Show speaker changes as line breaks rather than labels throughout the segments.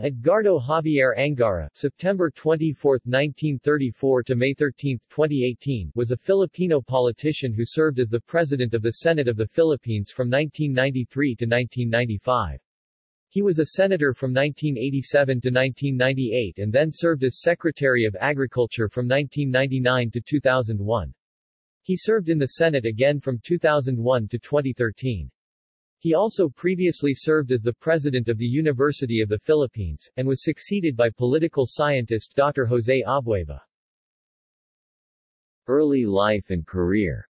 Edgardo Javier Angara September 24, 1934 to May 13, 2018 was a Filipino politician who served as the President of the Senate of the Philippines from 1993 to 1995. He was a senator from 1987 to 1998 and then served as Secretary of Agriculture from 1999 to 2001. He served in the Senate again from 2001 to 2013. He also previously served as the president of the University of the Philippines, and was succeeded by political scientist Dr. Jose Abueva.
Early life and career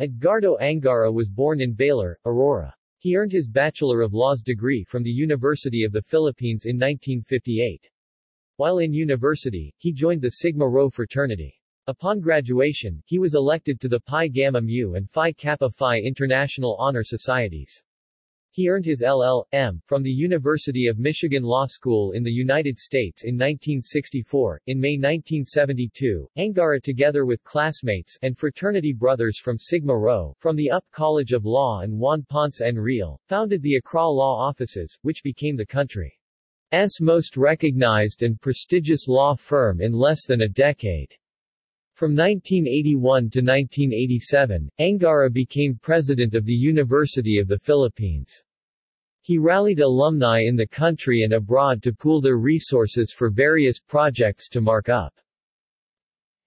Edgardo Angara was born in Baler, Aurora. He earned his Bachelor of Laws degree from the University of the Philippines in 1958. While in university, he joined the Sigma Rho fraternity. Upon graduation, he was elected to the Pi Gamma Mu and Phi Kappa Phi International Honor Societies. He earned his LL.M. from the University of Michigan Law School in the United States in 1964. In May 1972, Angara together with classmates and fraternity brothers from Sigma Rho, from the UP College of Law and Juan Ponce Enrile, founded the Accra Law Offices, which became the country's most recognized and prestigious law firm in less than a decade. From 1981 to 1987, Angara became president of the University of the Philippines. He rallied alumni in the country and abroad to pool their resources for various projects to mark up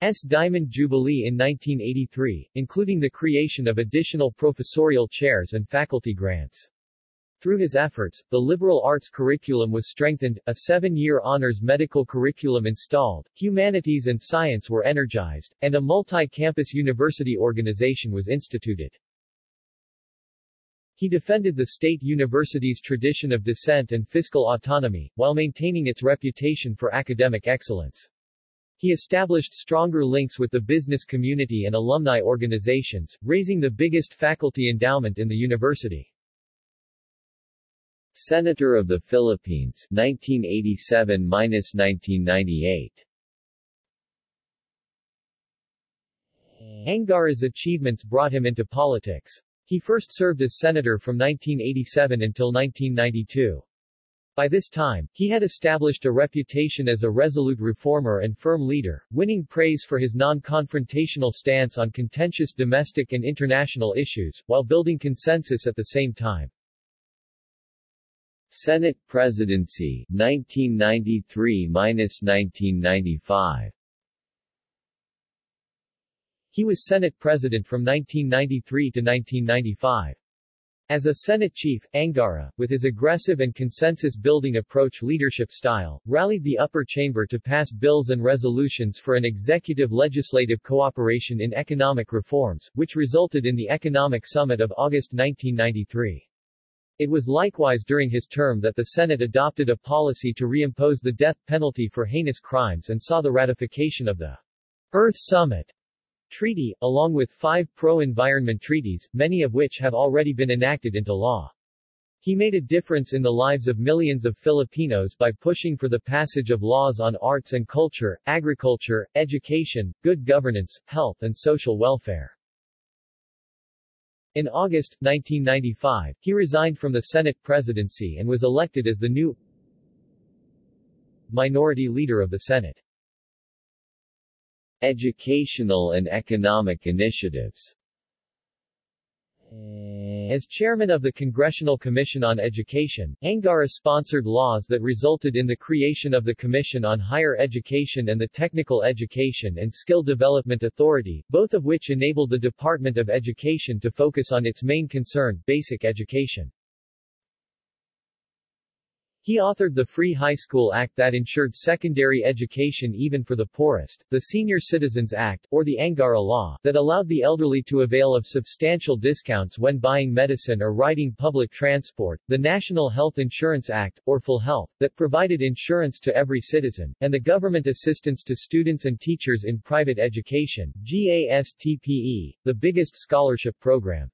S. Diamond Jubilee in 1983, including the creation of additional professorial chairs and faculty grants. Through his efforts, the liberal arts curriculum was strengthened, a seven-year honors medical curriculum installed, humanities and science were energized, and a multi-campus university organization was instituted. He defended the state university's tradition of dissent and fiscal autonomy, while maintaining its reputation for academic excellence. He established stronger links with the business community and alumni organizations, raising the biggest faculty endowment in the university.
Senator of the Philippines 1987-1998
Angara's achievements brought him into politics. He first served as senator from 1987 until 1992. By this time, he had established a reputation as a resolute reformer and firm leader, winning praise for his non-confrontational stance on contentious domestic and international issues, while building consensus at the same time.
Senate Presidency 1993-1995
He was Senate President from 1993 to 1995. As a Senate chief, Angara, with his aggressive and consensus-building approach leadership style, rallied the upper chamber to pass bills and resolutions for an executive-legislative cooperation in economic reforms, which resulted in the Economic Summit of August 1993. It was likewise during his term that the Senate adopted a policy to reimpose the death penalty for heinous crimes and saw the ratification of the Earth Summit Treaty, along with five pro-environment treaties, many of which have already been enacted into law. He made a difference in the lives of millions of Filipinos by pushing for the passage of laws on arts and culture, agriculture, education, good governance, health and social welfare. In August, 1995, he resigned from the Senate presidency and was elected as the new minority leader of the Senate.
Educational and economic initiatives Eh,
as chairman of the Congressional Commission on Education, Angara sponsored laws that resulted in the creation of the Commission on Higher Education and the Technical Education and Skill Development Authority, both of which enabled the Department of Education to focus on its main concern, basic education. He authored the Free High School Act that ensured secondary education even for the poorest, the Senior Citizens Act, or the Angara Law, that allowed the elderly to avail of substantial discounts when buying medicine or riding public transport, the National Health Insurance Act, or PhilHealth, that provided insurance to every citizen, and the Government Assistance to Students and Teachers in Private Education, GASTPE, the biggest scholarship program.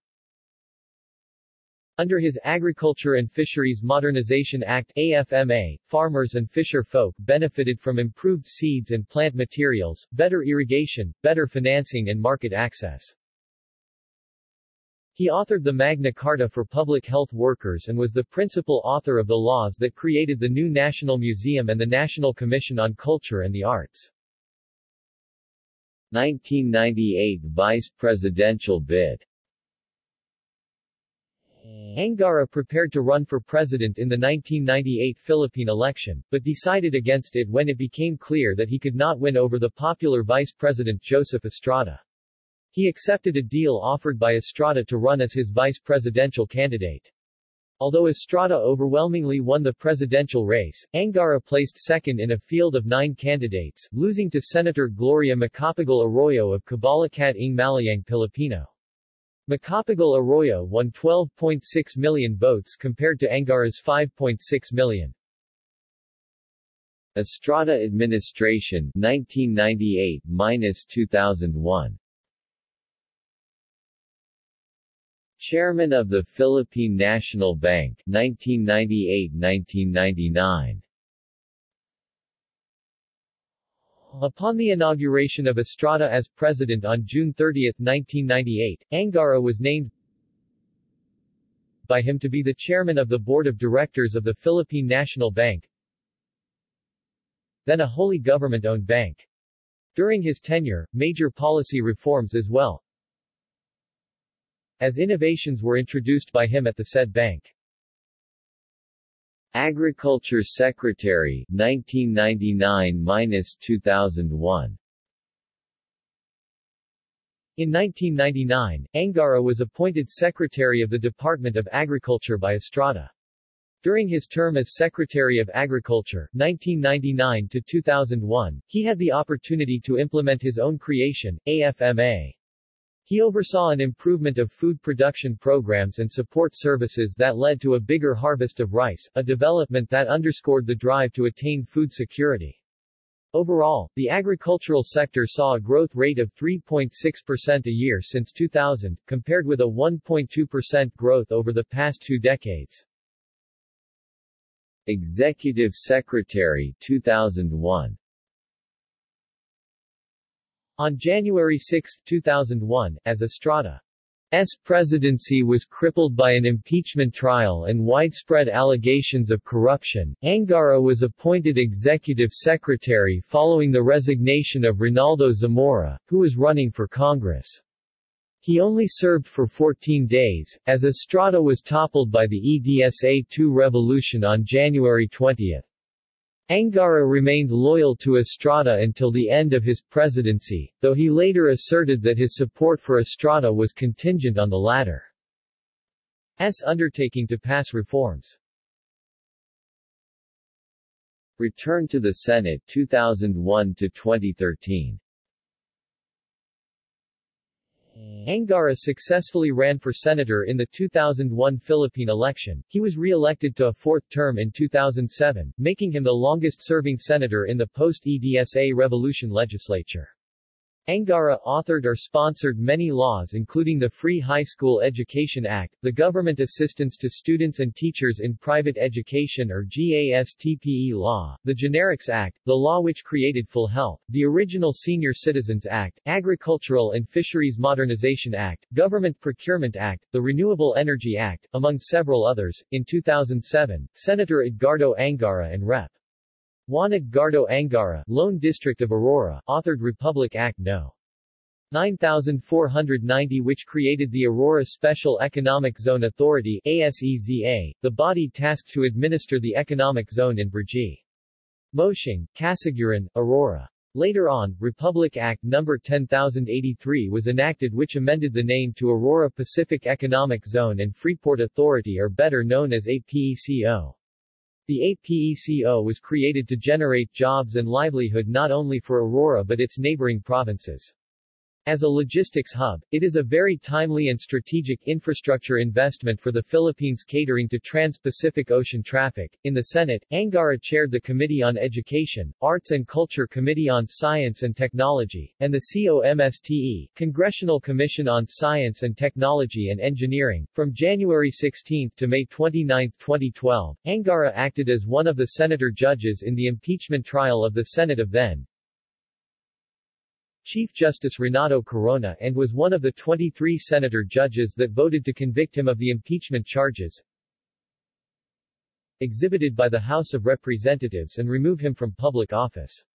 Under his Agriculture and Fisheries Modernization Act AFMA, farmers and fisher folk benefited from improved seeds and plant materials, better irrigation, better financing and market access. He authored the Magna Carta for Public Health Workers and was the principal author of the laws that created the new National Museum and the National Commission on Culture and the Arts.
1998 Vice Presidential bid
Angara prepared to run for president in the 1998 Philippine election, but decided against it when it became clear that he could not win over the popular Vice President Joseph Estrada. He accepted a deal offered by Estrada to run as his vice presidential candidate. Although Estrada overwhelmingly won the presidential race, Angara placed second in a field of nine candidates, losing to Senator Gloria Macapagal Arroyo of Kabalikat ng Malayang Pilipino. Macapagal Arroyo won 12.6 million votes compared to Angara's 5.6 million.
Estrada administration 1998-2001 Chairman of the Philippine National Bank 1998-1999
Upon the inauguration of Estrada as president on June 30, 1998, Angara was named by him to be the chairman of the board of directors of the Philippine National Bank, then a wholly government-owned bank. During his tenure, major policy reforms as well, as innovations were introduced by him at the said bank.
Agriculture Secretary 1999-2001
In 1999, Angara was appointed Secretary of the Department of Agriculture by Estrada. During his term as Secretary of Agriculture 1999 to 2001, he had the opportunity to implement his own creation, AFMA, he oversaw an improvement of food production programs and support services that led to a bigger harvest of rice, a development that underscored the drive to attain food security. Overall, the agricultural sector saw a growth rate of 3.6% a year since 2000, compared with a 1.2% growth over the past two decades.
Executive Secretary 2001
on January 6, 2001, as Estrada's presidency was crippled by an impeachment trial and widespread allegations of corruption, Angara was appointed executive secretary following the resignation of Ronaldo Zamora, who was running for Congress. He only served for 14 days, as Estrada was toppled by the EDSA-2 revolution on January 20. Angara remained loyal to Estrada until the end of his presidency, though he later asserted that his support for Estrada was contingent on the latter's undertaking to pass reforms.
Return to the Senate 2001 to 2013
Angara successfully ran for senator in the 2001 Philippine election. He was re-elected to a fourth term in 2007, making him the longest-serving senator in the post-EDSA revolution legislature. Angara authored or sponsored many laws including the Free High School Education Act, the Government Assistance to Students and Teachers in Private Education or GASTPE law, the Generics Act, the law which created PhilHealth, the original Senior Citizens Act, Agricultural and Fisheries Modernization Act, Government Procurement Act, the Renewable Energy Act, among several others. In 2007, Senator Edgardo Angara and Rep. Juan Edgardo Angara, Lone District of Aurora, authored Republic Act No. 9490 which created the Aurora Special Economic Zone Authority ASEZA, the body tasked to administer the economic zone in Brgy. Moshing, Casiguran, Aurora. Later on, Republic Act No. 10083 was enacted which amended the name to Aurora Pacific Economic Zone and Freeport Authority or better known as APECO. The APECO was created to generate jobs and livelihood not only for Aurora but its neighboring provinces. As a logistics hub, it is a very timely and strategic infrastructure investment for the Philippines catering to trans-Pacific ocean traffic. In the Senate, Angara chaired the Committee on Education, Arts and Culture Committee on Science and Technology, and the COMSTE, Congressional Commission on Science and Technology and Engineering. From January 16 to May 29, 2012, Angara acted as one of the senator judges in the impeachment trial of the Senate of then Chief Justice Renato Corona and was one of the 23 senator judges that voted to convict him of the impeachment charges exhibited by the House of Representatives and remove him from public office.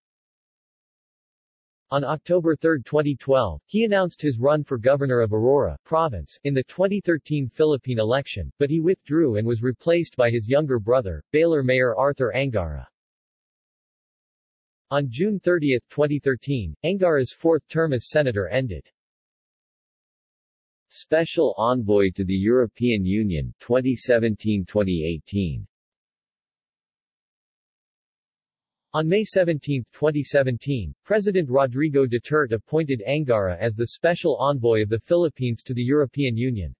On October 3, 2012, he announced his run for governor of Aurora province in the 2013 Philippine election, but he withdrew and was replaced by his younger brother, Baler Mayor Arthur Angara. On June 30, 2013, Angara's fourth term as senator ended.
Special Envoy to the European Union 2017-2018
On May 17, 2017, President Rodrigo Duterte appointed Angara as the Special Envoy of the Philippines to the European Union.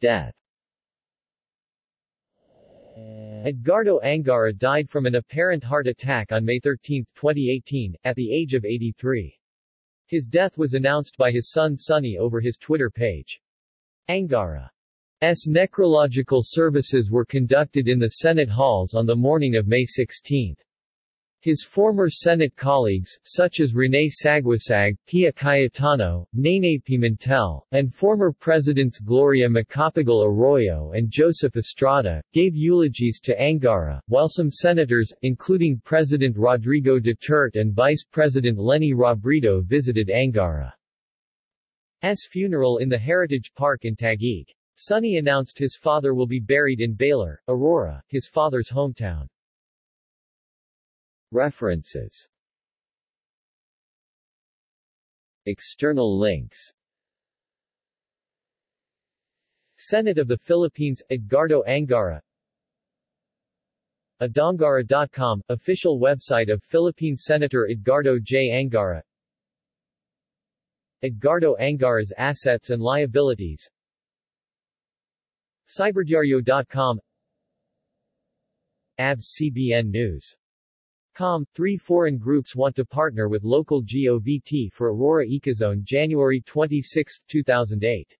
Death
Edgardo Angara died from an apparent heart attack on May 13, 2018, at the age of 83. His death was announced by his son Sonny over his Twitter page. Angara's necrological services were conducted in the Senate halls on the morning of May 16. His former Senate colleagues, such as Rene Saguisag, Pia Cayetano, Nene Pimentel, and former Presidents Gloria Macapagal Arroyo and Joseph Estrada, gave eulogies to Angara, while some senators, including President Rodrigo Duterte and Vice President Leni Robredo visited Angara's funeral in the Heritage Park in Taguig. Sonny announced his father will be buried in Baler, Aurora, his father's hometown.
References. External links.
Senate of the Philippines, Edgardo Angara. Edangara.com, official website of Philippine Senator Edgardo J. Angara. Edgardo Angara's assets and liabilities. Cyberdiario.com ABS-CBN News Com. Three foreign groups want to partner with local GOVT for Aurora Ecozone January 26, 2008